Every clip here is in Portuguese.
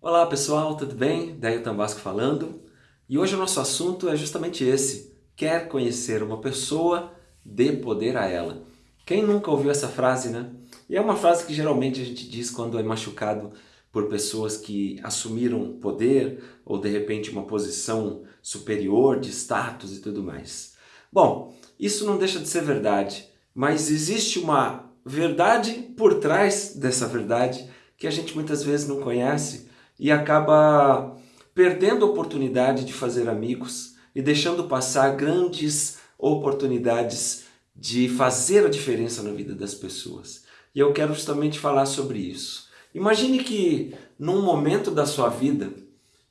Olá pessoal, tudo bem? Daí Tambasco falando. E hoje o nosso assunto é justamente esse. Quer conhecer uma pessoa, dê poder a ela. Quem nunca ouviu essa frase, né? E é uma frase que geralmente a gente diz quando é machucado por pessoas que assumiram poder ou de repente uma posição superior de status e tudo mais. Bom, isso não deixa de ser verdade, mas existe uma verdade por trás dessa verdade que a gente muitas vezes não conhece e acaba perdendo a oportunidade de fazer amigos e deixando passar grandes oportunidades de fazer a diferença na vida das pessoas. E eu quero justamente falar sobre isso. Imagine que num momento da sua vida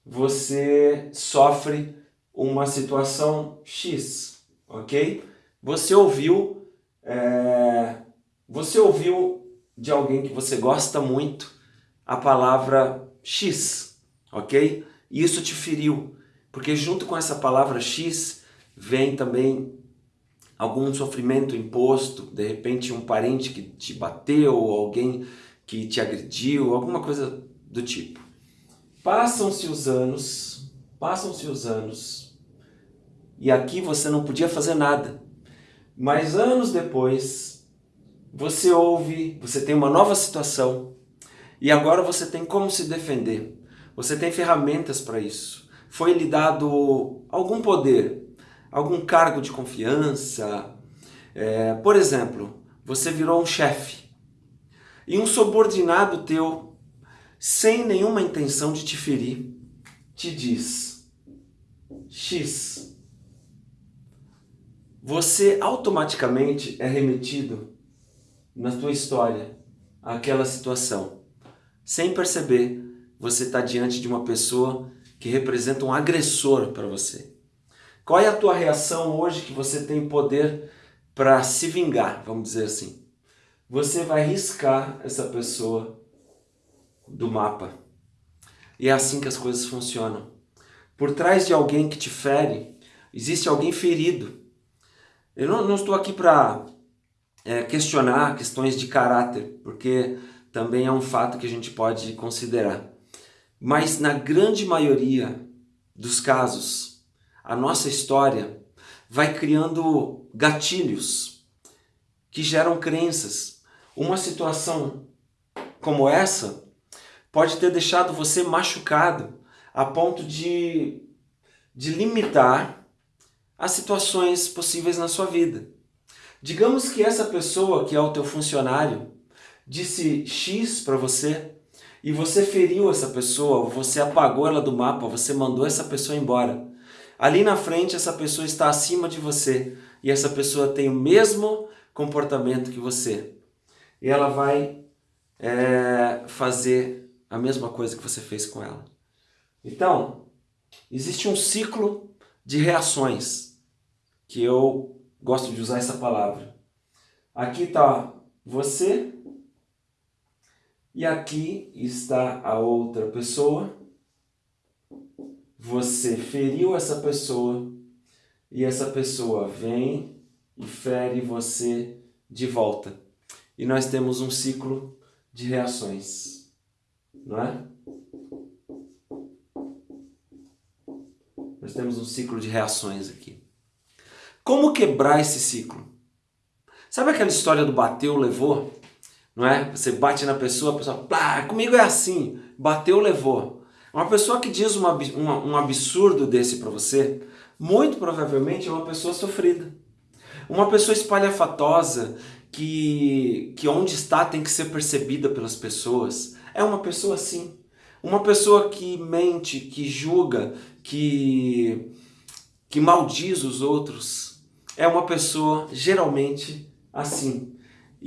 você sofre uma situação X, ok? Você ouviu, é, você ouviu de alguém que você gosta muito a palavra X, ok? Isso te feriu, porque junto com essa palavra X vem também algum sofrimento imposto, de repente um parente que te bateu, alguém que te agrediu, alguma coisa do tipo. Passam-se os anos, passam-se os anos, e aqui você não podia fazer nada. Mas anos depois, você ouve, você tem uma nova situação, e agora você tem como se defender. Você tem ferramentas para isso. Foi lhe dado algum poder, algum cargo de confiança. É, por exemplo, você virou um chefe. E um subordinado teu, sem nenhuma intenção de te ferir, te diz X. Você automaticamente é remetido na tua história àquela situação. Sem perceber, você está diante de uma pessoa que representa um agressor para você. Qual é a tua reação hoje que você tem poder para se vingar, vamos dizer assim? Você vai riscar essa pessoa do mapa. E é assim que as coisas funcionam. Por trás de alguém que te fere, existe alguém ferido. Eu não, não estou aqui para é, questionar questões de caráter, porque também é um fato que a gente pode considerar. Mas na grande maioria dos casos, a nossa história vai criando gatilhos que geram crenças. Uma situação como essa pode ter deixado você machucado a ponto de, de limitar as situações possíveis na sua vida. Digamos que essa pessoa que é o teu funcionário disse X para você e você feriu essa pessoa, você apagou ela do mapa, você mandou essa pessoa embora. Ali na frente essa pessoa está acima de você e essa pessoa tem o mesmo comportamento que você. E ela vai é, fazer a mesma coisa que você fez com ela. Então, existe um ciclo de reações que eu gosto de usar essa palavra. Aqui está você e aqui está a outra pessoa. Você feriu essa pessoa e essa pessoa vem e fere você de volta. E nós temos um ciclo de reações, não é? Nós temos um ciclo de reações aqui. Como quebrar esse ciclo? Sabe aquela história do bateu, levou? Não é? Você bate na pessoa, a pessoa, comigo é assim, bateu, levou. Uma pessoa que diz uma, uma, um absurdo desse para você, muito provavelmente é uma pessoa sofrida. Uma pessoa espalhafatosa, que, que onde está tem que ser percebida pelas pessoas, é uma pessoa assim. Uma pessoa que mente, que julga, que, que maldiz os outros, é uma pessoa geralmente assim.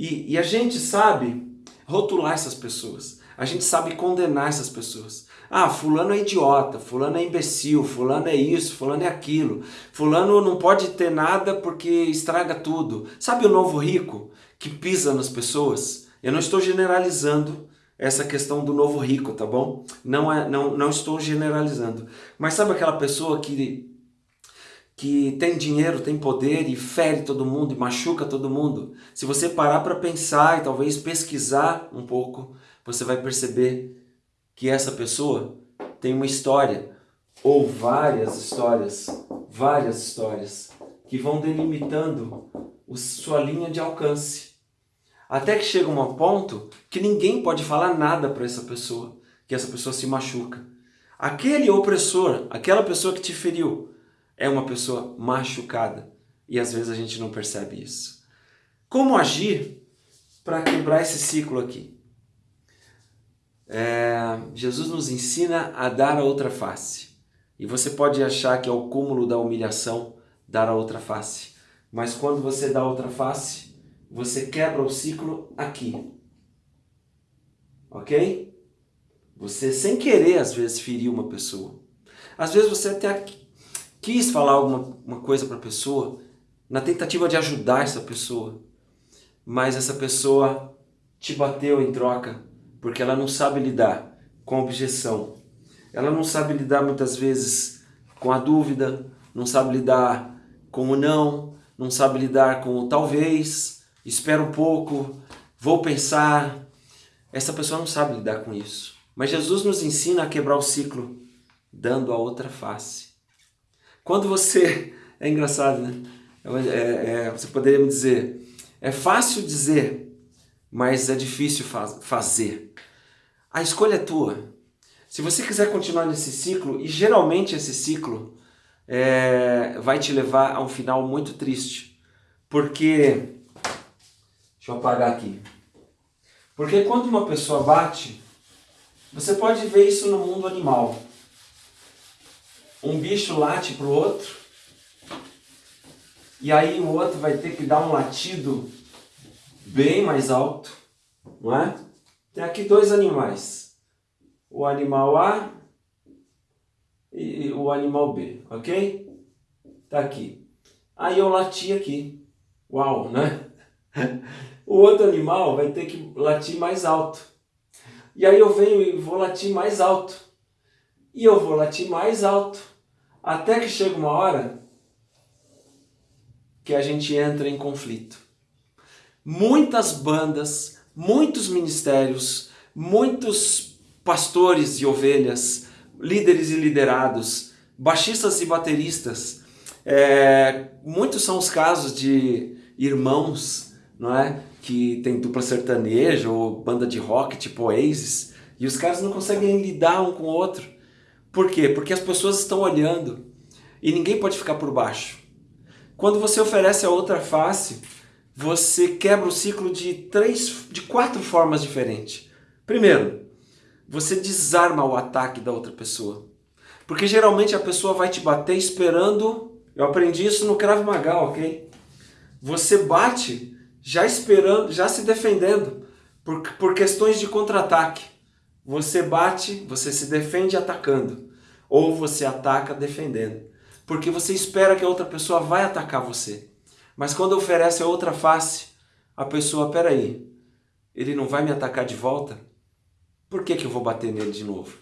E, e a gente sabe rotular essas pessoas. A gente sabe condenar essas pessoas. Ah, fulano é idiota, fulano é imbecil, fulano é isso, fulano é aquilo. Fulano não pode ter nada porque estraga tudo. Sabe o novo rico que pisa nas pessoas? Eu não estou generalizando essa questão do novo rico, tá bom? Não, é, não, não estou generalizando. Mas sabe aquela pessoa que que tem dinheiro, tem poder e fere todo mundo e machuca todo mundo, se você parar para pensar e talvez pesquisar um pouco, você vai perceber que essa pessoa tem uma história ou várias histórias, várias histórias que vão delimitando sua linha de alcance. Até que chega um ponto que ninguém pode falar nada para essa pessoa, que essa pessoa se machuca. Aquele opressor, aquela pessoa que te feriu, é uma pessoa machucada. E às vezes a gente não percebe isso. Como agir para quebrar esse ciclo aqui? É, Jesus nos ensina a dar a outra face. E você pode achar que é o cúmulo da humilhação dar a outra face. Mas quando você dá a outra face, você quebra o ciclo aqui. Ok? Você, sem querer, às vezes, feriu uma pessoa. Às vezes você até quis falar alguma uma coisa para a pessoa, na tentativa de ajudar essa pessoa. Mas essa pessoa te bateu em troca, porque ela não sabe lidar com a objeção, ela não sabe lidar muitas vezes com a dúvida, não sabe lidar com o não, não sabe lidar com o talvez, espera um pouco, vou pensar. Essa pessoa não sabe lidar com isso. Mas Jesus nos ensina a quebrar o ciclo, dando a outra face. Quando você... É engraçado, né? É, é, você poderia me dizer, é fácil dizer, mas é difícil faz, fazer. A escolha é tua. Se você quiser continuar nesse ciclo, e geralmente esse ciclo é, vai te levar a um final muito triste. Porque, deixa eu apagar aqui. Porque quando uma pessoa bate, você pode ver isso no mundo animal. Um bicho late para o outro, e aí o outro vai ter que dar um latido bem mais alto, não é? Tem aqui dois animais o animal A e o animal B, ok? Tá aqui. Aí eu lati aqui. Uau, né? O outro animal vai ter que latir mais alto. E aí eu venho e vou latir mais alto. E eu vou latir mais alto. Até que chega uma hora que a gente entra em conflito. Muitas bandas, muitos ministérios, muitos pastores e ovelhas, líderes e liderados, baixistas e bateristas. É, muitos são os casos de irmãos, não é? Que tem dupla sertaneja ou banda de rock tipo Oasis e os caras não conseguem lidar um com o outro. Por quê? Porque as pessoas estão olhando e ninguém pode ficar por baixo. Quando você oferece a outra face, você quebra o ciclo de três, de quatro formas diferentes. Primeiro, você desarma o ataque da outra pessoa. Porque geralmente a pessoa vai te bater esperando, eu aprendi isso no Krav Maga, ok? Você bate já esperando, já se defendendo, por, por questões de contra-ataque. Você bate, você se defende atacando, ou você ataca defendendo. Porque você espera que a outra pessoa vai atacar você. Mas quando oferece a outra face, a pessoa, peraí, ele não vai me atacar de volta? Por que, que eu vou bater nele de novo?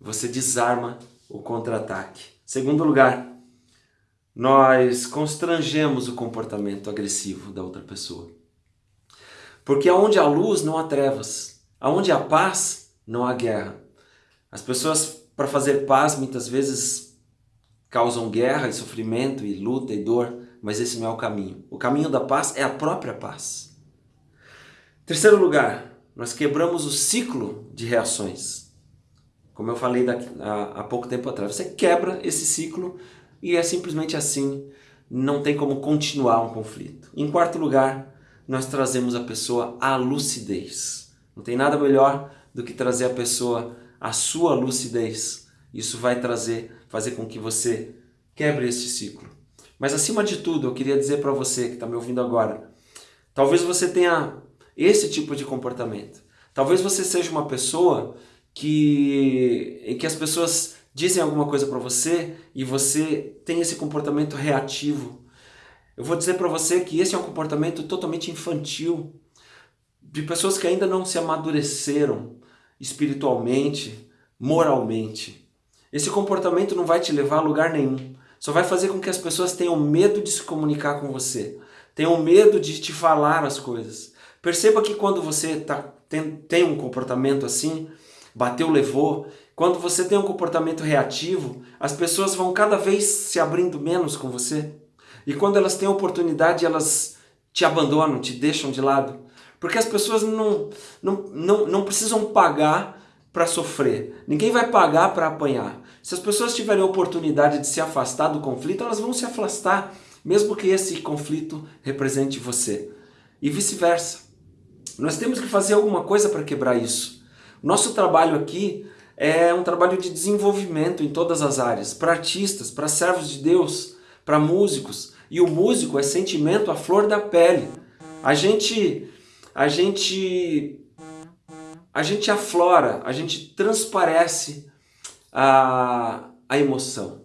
Você desarma o contra-ataque. Segundo lugar, nós constrangemos o comportamento agressivo da outra pessoa. Porque aonde há luz não há trevas, aonde há paz não há guerra. As pessoas, para fazer paz, muitas vezes causam guerra e sofrimento e luta e dor, mas esse não é o caminho. O caminho da paz é a própria paz. Terceiro lugar, nós quebramos o ciclo de reações. Como eu falei daqui, há, há pouco tempo atrás, você quebra esse ciclo e é simplesmente assim, não tem como continuar um conflito. Em quarto lugar, nós trazemos a pessoa à lucidez. Não tem nada melhor do que trazer a pessoa à sua lucidez. Isso vai trazer, fazer com que você quebre este ciclo. Mas acima de tudo, eu queria dizer para você que está me ouvindo agora, talvez você tenha esse tipo de comportamento. Talvez você seja uma pessoa que, que as pessoas dizem alguma coisa para você e você tem esse comportamento reativo. Eu vou dizer para você que esse é um comportamento totalmente infantil, de pessoas que ainda não se amadureceram espiritualmente, moralmente. Esse comportamento não vai te levar a lugar nenhum. Só vai fazer com que as pessoas tenham medo de se comunicar com você, tenham medo de te falar as coisas. Perceba que quando você tá, tem, tem um comportamento assim, bateu, levou. Quando você tem um comportamento reativo, as pessoas vão cada vez se abrindo menos com você. E quando elas têm oportunidade, elas te abandonam, te deixam de lado. Porque as pessoas não, não, não, não precisam pagar para sofrer. Ninguém vai pagar para apanhar. Se as pessoas tiverem oportunidade de se afastar do conflito, elas vão se afastar, mesmo que esse conflito represente você. E vice-versa. Nós temos que fazer alguma coisa para quebrar isso. Nosso trabalho aqui é um trabalho de desenvolvimento em todas as áreas, para artistas, para servos de Deus, para músicos. E o músico é sentimento à flor da pele. A gente a gente a gente aflora, a gente transparece a, a emoção.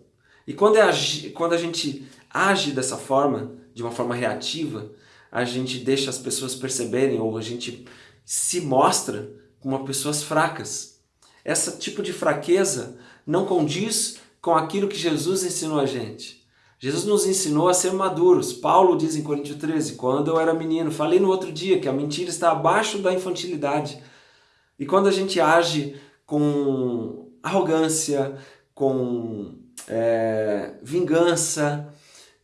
E quando, é, quando a gente age dessa forma, de uma forma reativa, a gente deixa as pessoas perceberem ou a gente se mostra como pessoas fracas. Esse tipo de fraqueza não condiz com aquilo que Jesus ensinou a gente. Jesus nos ensinou a ser maduros. Paulo diz em Coríntios 13, quando eu era menino, falei no outro dia que a mentira está abaixo da infantilidade. E quando a gente age com arrogância, com é, vingança,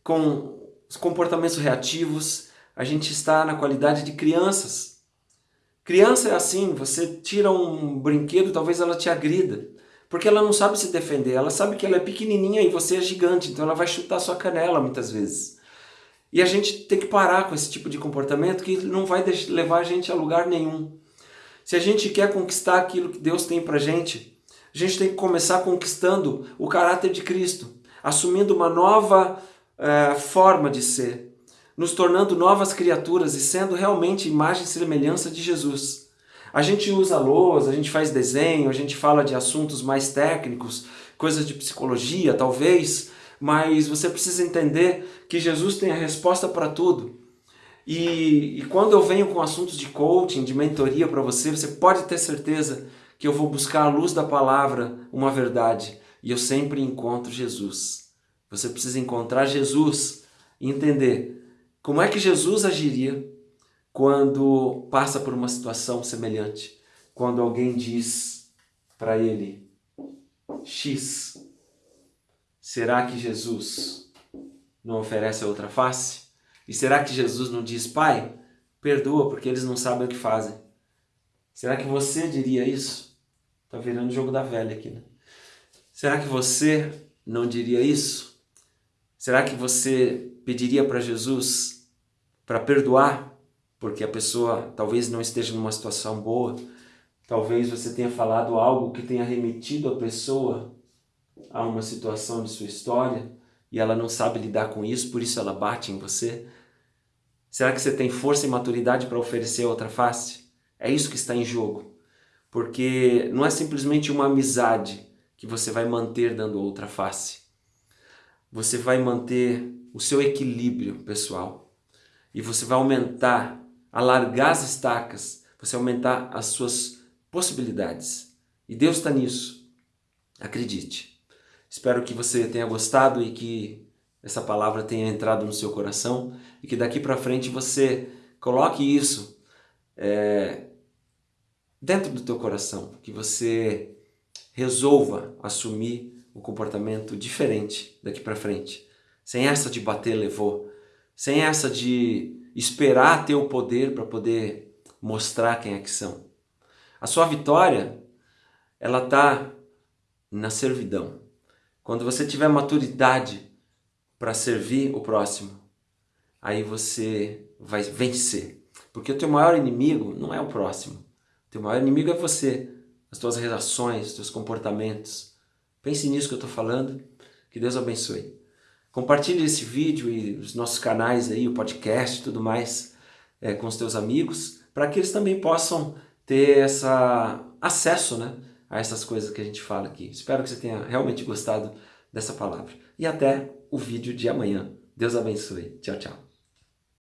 com comportamentos reativos, a gente está na qualidade de crianças. Criança é assim, você tira um brinquedo, talvez ela te agrida. Porque ela não sabe se defender, ela sabe que ela é pequenininha e você é gigante, então ela vai chutar sua canela muitas vezes. E a gente tem que parar com esse tipo de comportamento que não vai levar a gente a lugar nenhum. Se a gente quer conquistar aquilo que Deus tem pra gente, a gente tem que começar conquistando o caráter de Cristo, assumindo uma nova é, forma de ser, nos tornando novas criaturas e sendo realmente imagem e semelhança de Jesus. A gente usa lousa, a gente faz desenho, a gente fala de assuntos mais técnicos, coisas de psicologia talvez, mas você precisa entender que Jesus tem a resposta para tudo. E, e, quando eu venho com assuntos de coaching, de mentoria para você, você pode ter certeza que eu vou buscar à luz da palavra uma verdade. E eu sempre encontro Jesus. Você precisa encontrar Jesus e entender como é que Jesus agiria quando passa por uma situação semelhante, quando alguém diz para ele X, será que Jesus não oferece a outra face? E será que Jesus não diz, Pai, perdoa porque eles não sabem o que fazem? Será que você diria isso? Tá virando jogo da velha aqui, né? Será que você não diria isso? Será que você pediria para Jesus para perdoar porque a pessoa talvez não esteja numa situação boa, talvez você tenha falado algo que tenha remetido a pessoa a uma situação de sua história e ela não sabe lidar com isso, por isso ela bate em você. Será que você tem força e maturidade para oferecer outra face? É isso que está em jogo. Porque não é simplesmente uma amizade que você vai manter dando outra face. Você vai manter o seu equilíbrio pessoal. E você vai aumentar alargar as estacas, você aumentar as suas possibilidades. E Deus está nisso. Acredite. Espero que você tenha gostado e que essa palavra tenha entrado no seu coração e que daqui para frente você coloque isso é, dentro do teu coração, que você resolva assumir um comportamento diferente daqui para frente, sem essa de bater levou, sem essa de esperar ter o poder para poder mostrar quem é que são. A sua vitória, ela está na servidão. Quando você tiver maturidade para servir o próximo, aí você vai vencer. Porque o teu maior inimigo não é o próximo. O teu maior inimigo é você, as tuas relações, os teus comportamentos. Pense nisso que eu estou falando. Que Deus abençoe. Compartilhe esse vídeo e os nossos canais aí, o podcast e tudo mais é, com os teus amigos, para que eles também possam ter essa acesso né, a essas coisas que a gente fala aqui. Espero que você tenha realmente gostado dessa palavra. E até o vídeo de amanhã. Deus abençoe. Tchau, tchau.